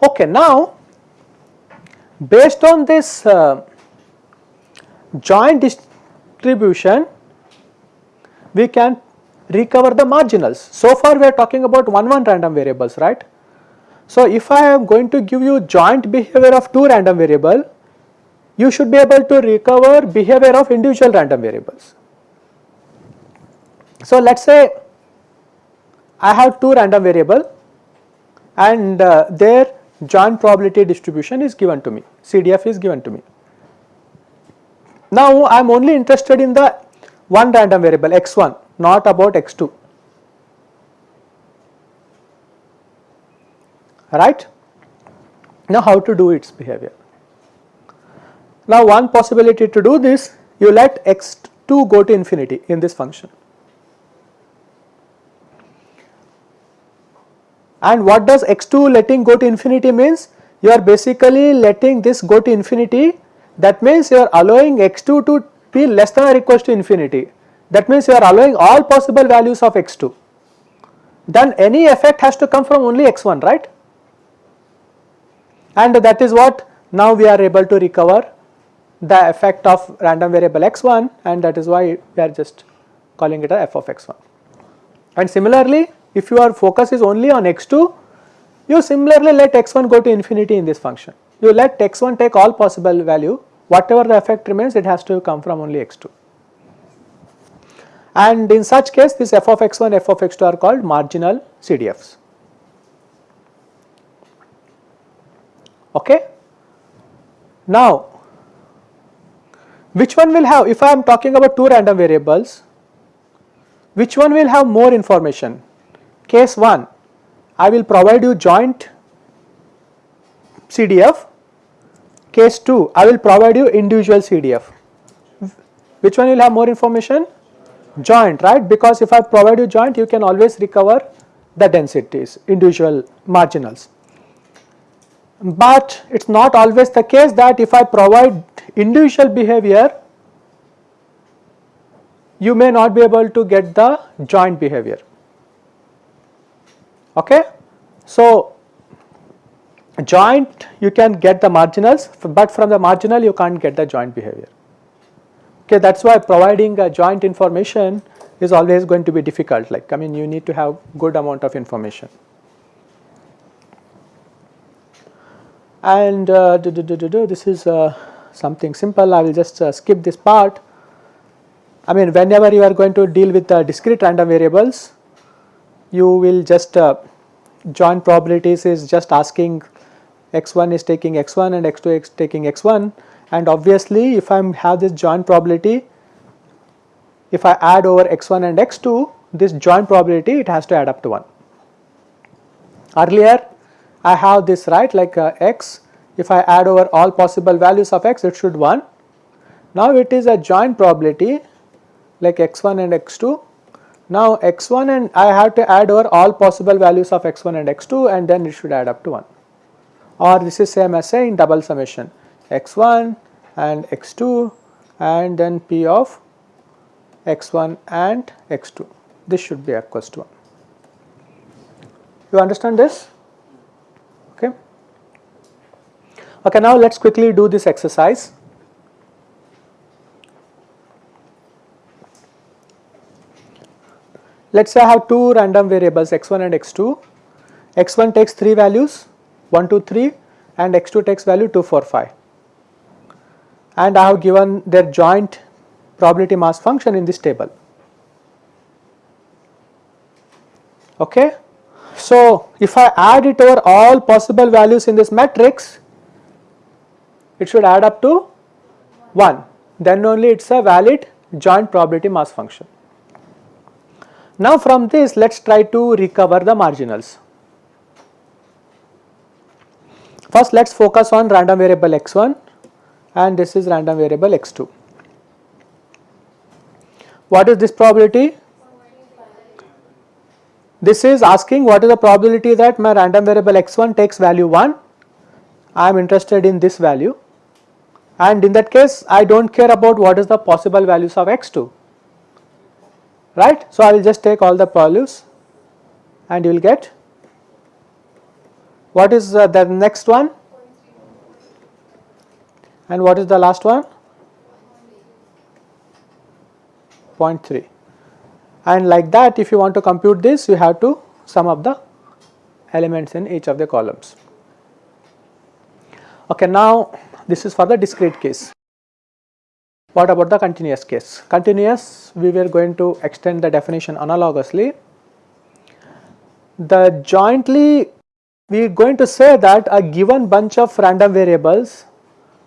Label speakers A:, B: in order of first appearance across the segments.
A: Okay, now based on this uh, joint distribution we can recover the marginals. So far we are talking about 1 1 random variables right. So if I am going to give you joint behavior of 2 random variable you should be able to recover behavior of individual random variables. So let us say I have 2 random variable and uh, their joint probability distribution is given to me, CDF is given to me. Now I am only interested in the one random variable x1 not about x2 right. Now how to do its behavior? Now one possibility to do this you let x2 go to infinity in this function And what does x2 letting go to infinity means? You are basically letting this go to infinity that means you are allowing x2 to be less than or equal to infinity that means you are allowing all possible values of x2 then any effect has to come from only x1 right and that is what now we are able to recover the effect of random variable x1 and that is why we are just calling it a f of x1 and similarly if your focus is only on x2, you similarly let x1 go to infinity in this function. You let x1 take all possible value, whatever the effect remains it has to come from only x2. And in such case this f of x1, f of x2 are called marginal CDFs. Okay. Now, which one will have, if I am talking about two random variables, which one will have more information? Case 1, I will provide you joint CDF. Case 2, I will provide you individual CDF. Which one will have more information? Joint, right? Because if I provide you joint, you can always recover the densities, individual marginals. But it is not always the case that if I provide individual behavior, you may not be able to get the joint behavior. Okay. So joint you can get the marginals but from the marginal you can't get the joint behavior. Okay? That is why providing a joint information is always going to be difficult. Like I mean you need to have good amount of information and uh, do, do, do, this is uh, something simple. I will just uh, skip this part. I mean whenever you are going to deal with discrete random variables you will just uh, joint probabilities is just asking x1 is taking x1 and x2 is taking x1 and obviously if I have this joint probability if I add over x1 and x2 this joint probability it has to add up to 1. Earlier I have this right like uh, x if I add over all possible values of x it should 1. Now it is a joint probability like x1 and x2 now x1 and I have to add over all possible values of x1 and x2 and then it should add up to 1 or this is same as saying double summation x1 and x2 and then p of x1 and x2 this should be equals to 1. You understand this? Okay. Okay, now let us quickly do this exercise. Let us say I have two random variables x1 and x2, x1 takes 3 values 1 2 3 and x2 takes value 2 4 5 and I have given their joint probability mass function in this table. Okay. So, if I add it over all possible values in this matrix, it should add up to 1, then only it is a valid joint probability mass function. Now from this let us try to recover the marginals. First let us focus on random variable x1 and this is random variable x2. What is this probability? This is asking what is the probability that my random variable x1 takes value 1 I am interested in this value and in that case I do not care about what is the possible values of x2 right. So, I will just take all the values and you will get what is uh, the next one and what is the last one 0.3 and like that if you want to compute this you have to sum up the elements in each of the columns. Okay, now this is for the discrete case. What about the continuous case? Continuous we were going to extend the definition analogously. The jointly we are going to say that a given bunch of random variables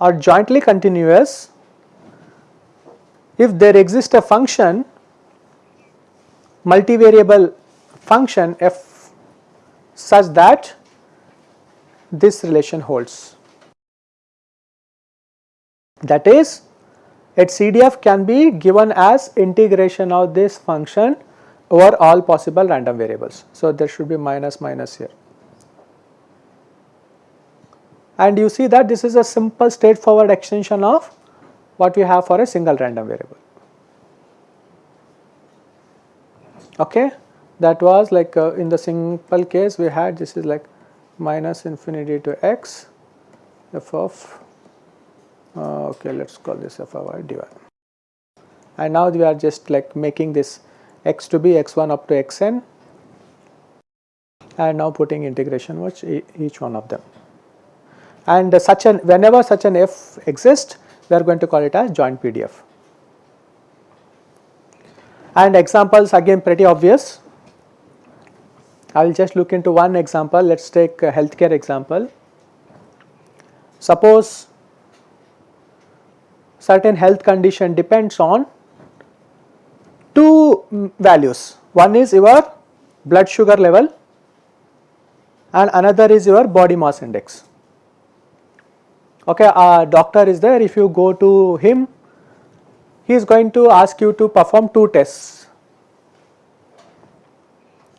A: are jointly continuous if there exists a function multivariable function f such that this relation holds. That is its CDF can be given as integration of this function over all possible random variables. So, there should be minus minus here and you see that this is a simple straightforward extension of what we have for a single random variable. Okay, that was like uh, in the simple case we had this is like minus infinity to x f of uh, okay let us call this f of y dy and now we are just like making this x to be x1 up to xn and now putting integration with each one of them and such an whenever such an f exists we are going to call it as joint PDF. And examples again pretty obvious. I will just look into one example. Let us take a healthcare example. Suppose certain health condition depends on two values. One is your blood sugar level and another is your body mass index. Okay a doctor is there. If you go to him he is going to ask you to perform two tests.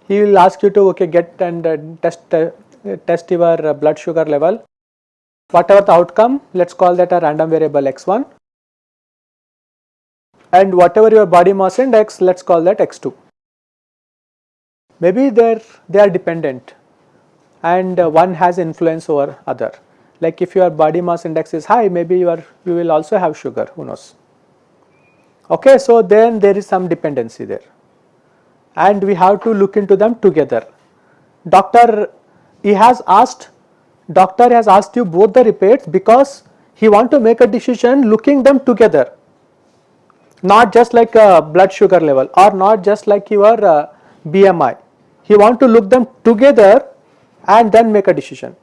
A: He will ask you to okay get and uh, test uh, test your uh, blood sugar level. Whatever the outcome let us call that a random variable x1 and whatever your body mass index let us call that x2 maybe they they are dependent and uh, one has influence over other. Like if your body mass index is high maybe you are you will also have sugar who knows? Okay so then there is some dependency there. And we have to look into them together. Doctor he has asked doctor has asked you both the repeats because he want to make a decision looking them together not just like a blood sugar level or not just like your uh, BMI he want to look them together and then make a decision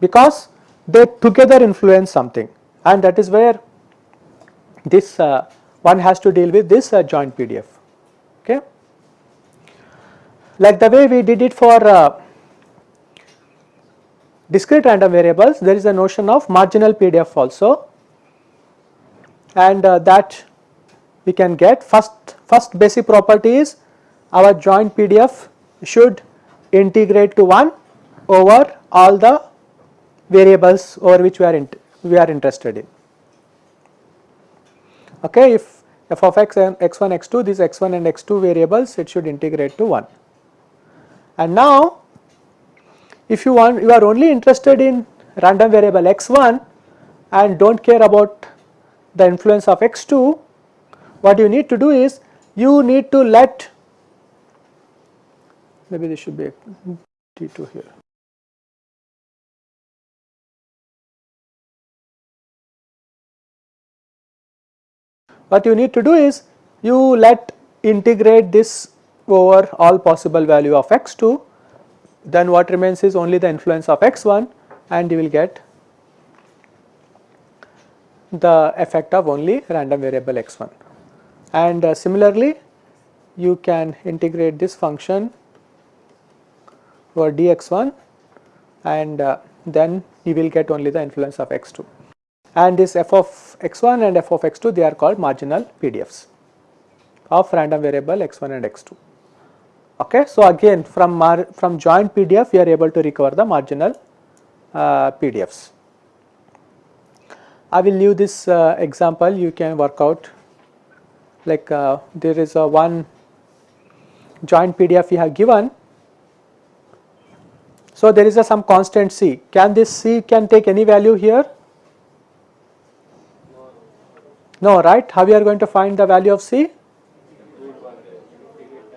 A: because they together influence something and that is where this uh, one has to deal with this uh, joint PDF. Okay. Like the way we did it for uh, discrete random variables, there is a notion of marginal PDF also and uh, that we can get first, first basic property is our joint PDF should integrate to 1 over all the variables over which we are we are interested in. Okay, if f of x and x1 x2 these x1 and x2 variables it should integrate to 1. And now if you want you are only interested in random variable x1 and do not care about the influence of x2 what you need to do is you need to let maybe this should be t2 here. What you need to do is you let integrate this over all possible value of x2 then what remains is only the influence of x1 and you will get the effect of only random variable x1 and uh, similarly you can integrate this function over dx1 and uh, then you will get only the influence of x2 and this f of x1 and f of x2 they are called marginal PDFs of random variable x1 and x2. Okay. So, again from from joint PDF we are able to recover the marginal uh, PDFs. I will leave this uh, example. You can work out. Like uh, there is a one joint PDF we have given. So, there is a some constant C. Can this C can take any value here? No right? How we are going to find the value of C?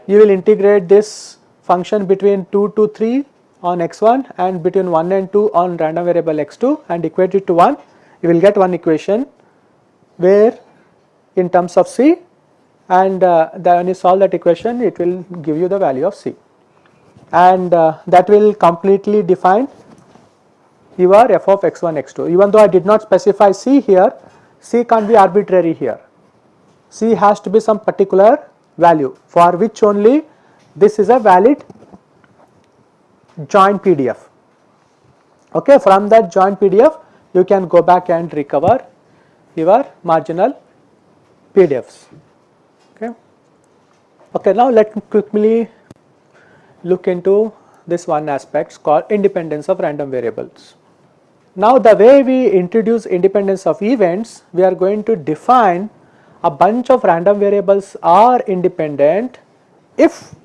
A: You will integrate this function between 2 to 3 on x1 and between 1 and 2 on random variable x2 and equate it to 1 you will get one equation where in terms of C and uh, when you solve that equation it will give you the value of C. And uh, that will completely define your f of x1 x2 even though I did not specify C here C can't be arbitrary here. C has to be some particular value for which only this is a valid joint PDF okay from that joint PDF you can go back and recover your marginal PDFs. Okay. Okay, now let me quickly look into this one aspect called independence of random variables. Now the way we introduce independence of events, we are going to define a bunch of random variables are independent if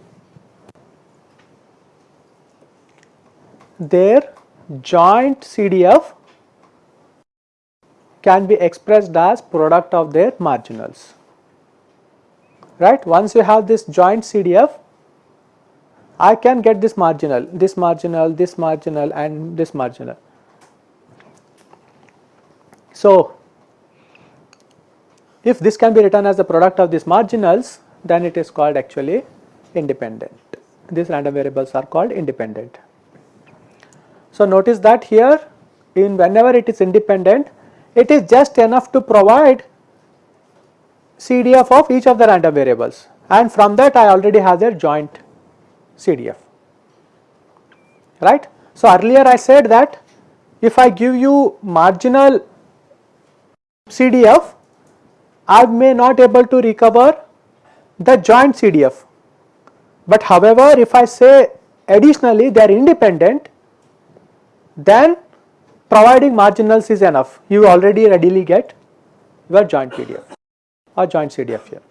A: their joint CDF can be expressed as product of their marginals right. Once you have this joint CDF I can get this marginal, this marginal, this marginal and this marginal. So, if this can be written as the product of these marginals then it is called actually independent. These random variables are called independent. So, notice that here in whenever it is independent it is just enough to provide CDF of each of the random variables. And from that I already have their joint CDF right. So, earlier I said that if I give you marginal CDF I may not able to recover the joint CDF but however if I say additionally they are independent then providing marginals is enough you already readily get your joint PDF or joint CDF here.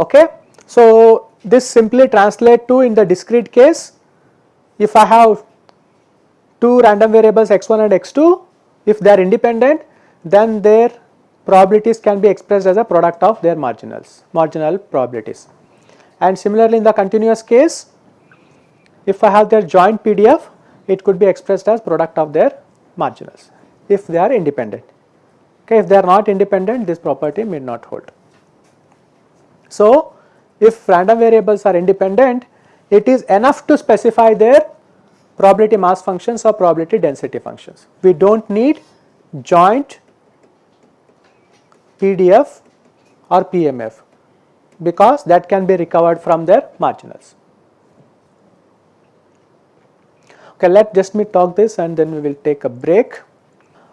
A: Okay. So, this simply translate to in the discrete case if I have two random variables x1 and x2 if they are independent then their probabilities can be expressed as a product of their marginals marginal probabilities and similarly in the continuous case if I have their joint PDF it could be expressed as product of their marginals if they are independent. Okay, if they are not independent this property may not hold. So, if random variables are independent it is enough to specify their probability mass functions or probability density functions. We do not need joint PDF or PMF because that can be recovered from their marginals. Okay, let just me talk this and then we will take a break.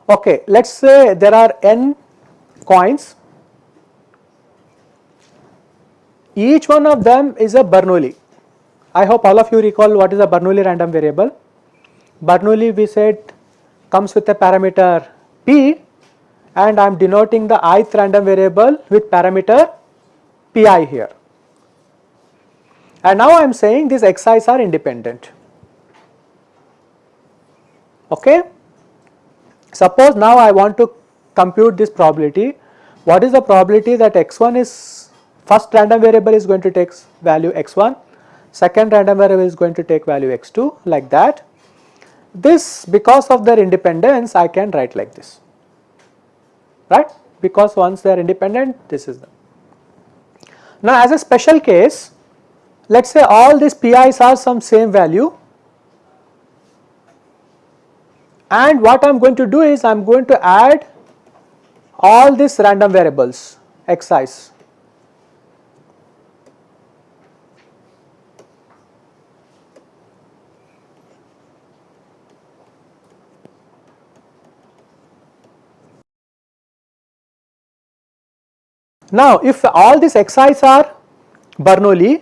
A: Okay, let us say there are n coins, each one of them is a Bernoulli. I hope all of you recall what is a Bernoulli random variable. Bernoulli we said comes with a parameter p and I am denoting the ith random variable with parameter pi here. And now I am saying these xi's are independent okay. Suppose now I want to compute this probability, what is the probability that x1 is first random variable is going to take value x1, second random variable is going to take value x2 like that. This because of their independence I can write like this, right, because once they are independent this is the. Now as a special case, let us say all these pi's are some same value and what I am going to do is I am going to add all these random variables xi's. Now if all these xi's are Bernoulli,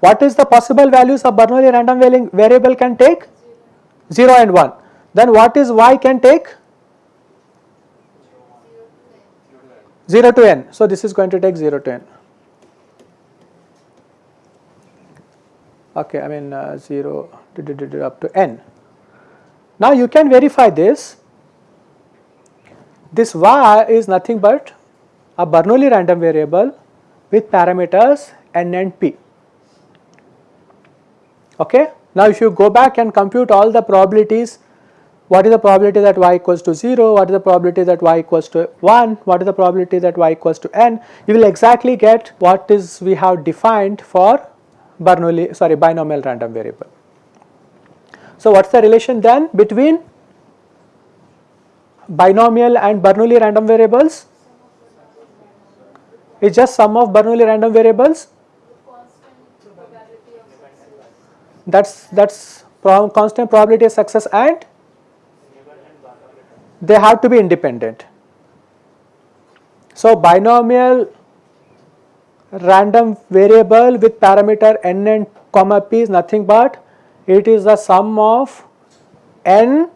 A: what is the possible values of Bernoulli random variable can take? 0 and 1 then what is y can take 0 to n. So, this is going to take 0 to n. Okay, I mean uh, 0 up to n. Now, you can verify this. This y is nothing but a Bernoulli random variable with parameters n and p. Okay. Now, if you go back and compute all the probabilities what is the probability that y equals to 0, what is the probability that y equals to 1, what is the probability that y equals to n, you will exactly get what is we have defined for Bernoulli sorry binomial random variable. So, what is the relation then between binomial and Bernoulli random variables? It's just sum of Bernoulli random variables. That's that's constant probability of success and they have to be independent. So, binomial random variable with parameter n and comma p is nothing but it is the sum of n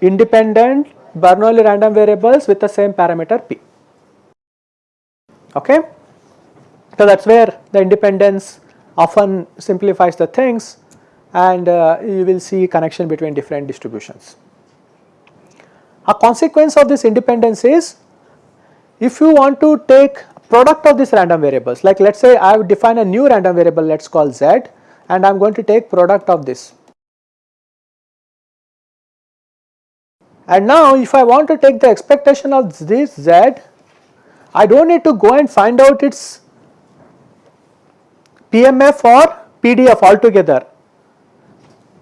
A: independent Bernoulli random variables with the same parameter p. Okay? So, that is where the independence often simplifies the things and uh, you will see connection between different distributions. A consequence of this independence is if you want to take product of these random variables like let us say I have defined a new random variable let us call z and I am going to take product of this. And now if I want to take the expectation of this z I do not need to go and find out its PMF or PDF altogether.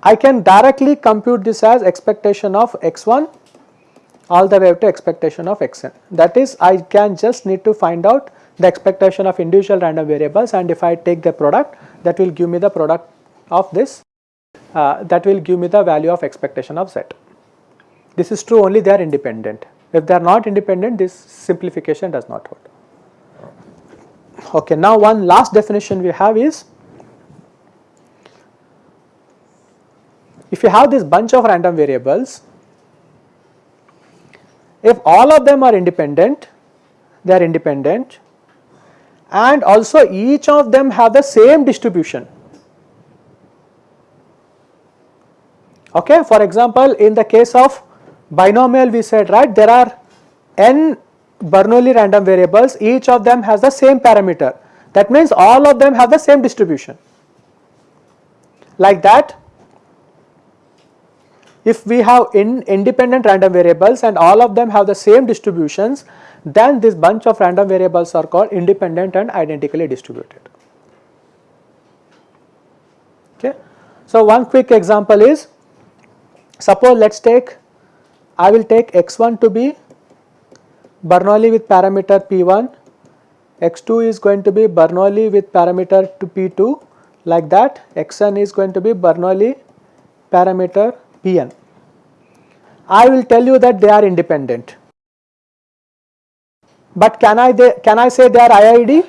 A: I can directly compute this as expectation of x1 all the way to expectation of xn. That is I can just need to find out the expectation of individual random variables and if I take the product that will give me the product of this uh, that will give me the value of expectation of z. This is true only they are independent. If they are not independent this simplification does not hold. Okay, now one last definition we have is if you have this bunch of random variables if all of them are independent, they are independent and also each of them have the same distribution. Okay. For example, in the case of binomial we said right there are n Bernoulli random variables each of them has the same parameter that means all of them have the same distribution. Like that if we have in independent random variables and all of them have the same distributions, then this bunch of random variables are called independent and identically distributed. Okay. So, one quick example is suppose let us take I will take x1 to be Bernoulli with parameter p1, x2 is going to be Bernoulli with parameter to p2 like that, xn is going to be Bernoulli parameter Pn. I will tell you that they are independent. But can I they, can I say they are IID?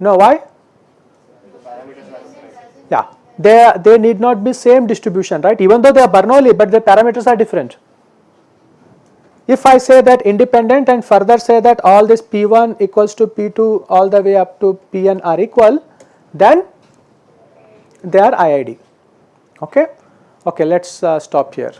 A: No, why? Yeah, they they need not be same distribution, right? Even though they are Bernoulli, but the parameters are different. If I say that independent and further say that all this P1 equals to P2 all the way up to Pn are equal, then they are IID. Okay. Okay, let us uh, stop here.